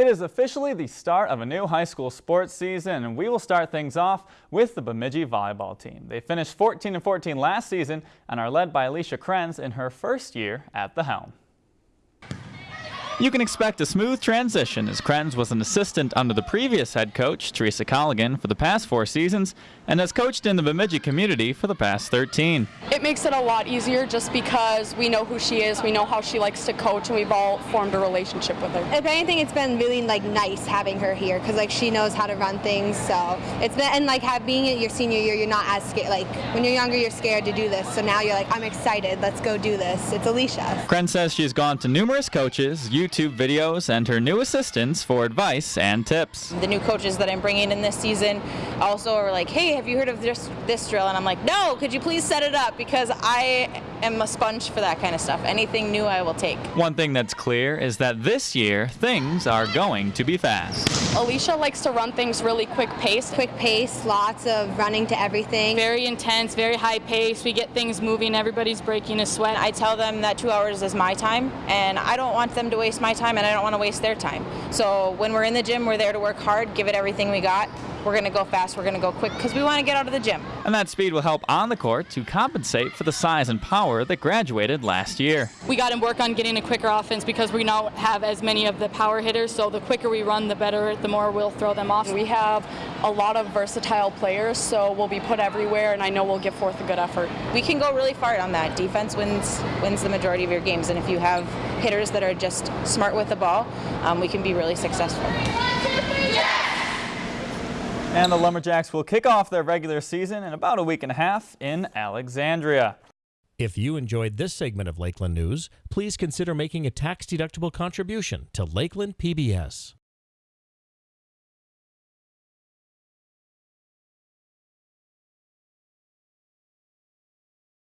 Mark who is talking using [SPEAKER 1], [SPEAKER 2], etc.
[SPEAKER 1] It is officially the start of a new high school sports season, and we will start things off with the Bemidji volleyball team. They finished 14 and 14 last season and are led by Alicia Krenz in her first year at the helm. You can expect a smooth transition as Krenz was an assistant under the previous head coach, Teresa Colligan, for the past four seasons and has coached in the Bemidji community for the past 13.
[SPEAKER 2] It makes it a lot easier just because we know who she is, we know how she likes to coach, and we've all formed a relationship with her.
[SPEAKER 3] If anything, it's been really like nice having her here because like she knows how to run things. So it's been and like have, being your senior year, you're not as scared. Like when you're younger, you're scared to do this. So now you're like, I'm excited. Let's go do this. It's Alicia.
[SPEAKER 1] Krenz says she's gone to numerous coaches, YouTube videos, and her new assistants for advice and tips.
[SPEAKER 4] The new coaches that I'm bringing in this season also are like, hey, have you heard of this, this drill? And I'm like, no, could you please set it up? Because I am a sponge for that kind of stuff. Anything new I will take.
[SPEAKER 1] One thing that's clear is that this year, things are going to be fast.
[SPEAKER 2] Alicia likes to run things really quick pace.
[SPEAKER 3] Quick pace, lots of running to everything.
[SPEAKER 2] Very intense, very high pace. We get things moving, everybody's breaking a sweat.
[SPEAKER 4] I tell them that two hours is my time, and I don't want them to waste my time, and I don't want to waste their time. So when we're in the gym, we're there to work hard, give it everything we got. We're going to go fast, we're going to go quick, because we want to get out of the gym.
[SPEAKER 1] And that speed will help on the court to compensate for the size and power that graduated last year.
[SPEAKER 2] We got to work on getting a quicker offense because we don't have as many of the power hitters, so the quicker we run, the better, the more we'll throw them off. We have a lot of versatile players, so we'll be put everywhere, and I know we'll give forth a good effort.
[SPEAKER 4] We can go really far on that. Defense wins wins the majority of your games, and if you have hitters that are just smart with the ball, um, we can be really successful.
[SPEAKER 1] And the Lumberjacks will kick off their regular season in about a week and a half in Alexandria.
[SPEAKER 5] If you enjoyed this segment of Lakeland News, please consider making a tax-deductible contribution to Lakeland PBS.